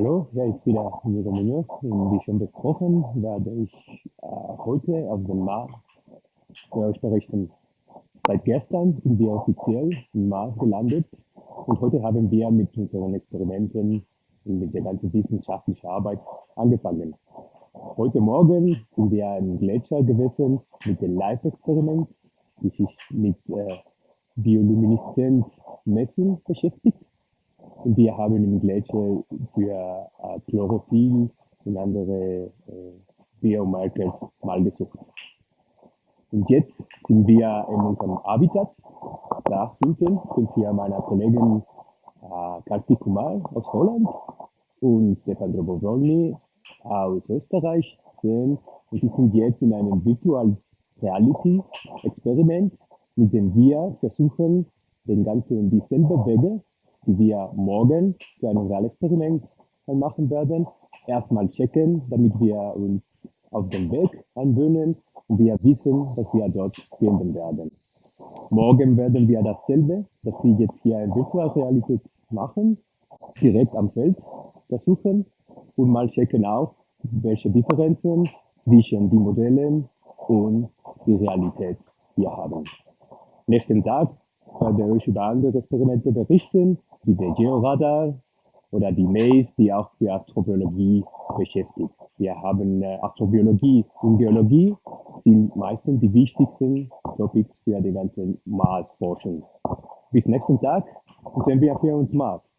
Hallo, ja, ich bin der Diego Munoz und wie schon besprochen, werde ich äh, heute auf dem Mars für euch berichten. Seit gestern sind wir offiziell im Mars gelandet und heute haben wir mit unseren Experimenten und mit der ganzen wissenschaftlichen Arbeit angefangen. Heute Morgen sind wir im Gletscher gewesen mit dem Live-Experiment, die sich mit äh, Biolumineszenz-Messung beschäftigt. Und wir haben im Gletscher für äh, Chlorophyll und andere äh, Biomarkers mal gesucht. Und jetzt sind wir in unserem Habitat. Da hinten sind hier meine Kollegen äh, Karti Kumar aus Holland und Stefan Drobowolny aus Österreich. Und die sind jetzt in einem Virtual Reality Experiment, mit dem wir versuchen, den ganzen dieselbe Wege die wir morgen für ein Realexperiment machen werden, erstmal checken, damit wir uns auf den Weg anwöhnen und wir wissen, was wir dort finden werden. Morgen werden wir dasselbe, das wir jetzt hier in Virtual Realität machen, direkt am Feld versuchen und mal checken auch, welche Differenzen zwischen den Modellen und die Realität wir haben. Nächsten Tag euch über andere Experimente berichten wie der Georadar oder die Maze, die auch für Astrobiologie beschäftigt. Wir haben äh, Astrobiologie und Geologie sind meistens die wichtigsten Topics für die ganze Mars-Forschung. Bis nächsten Tag sehen wir für uns Mars.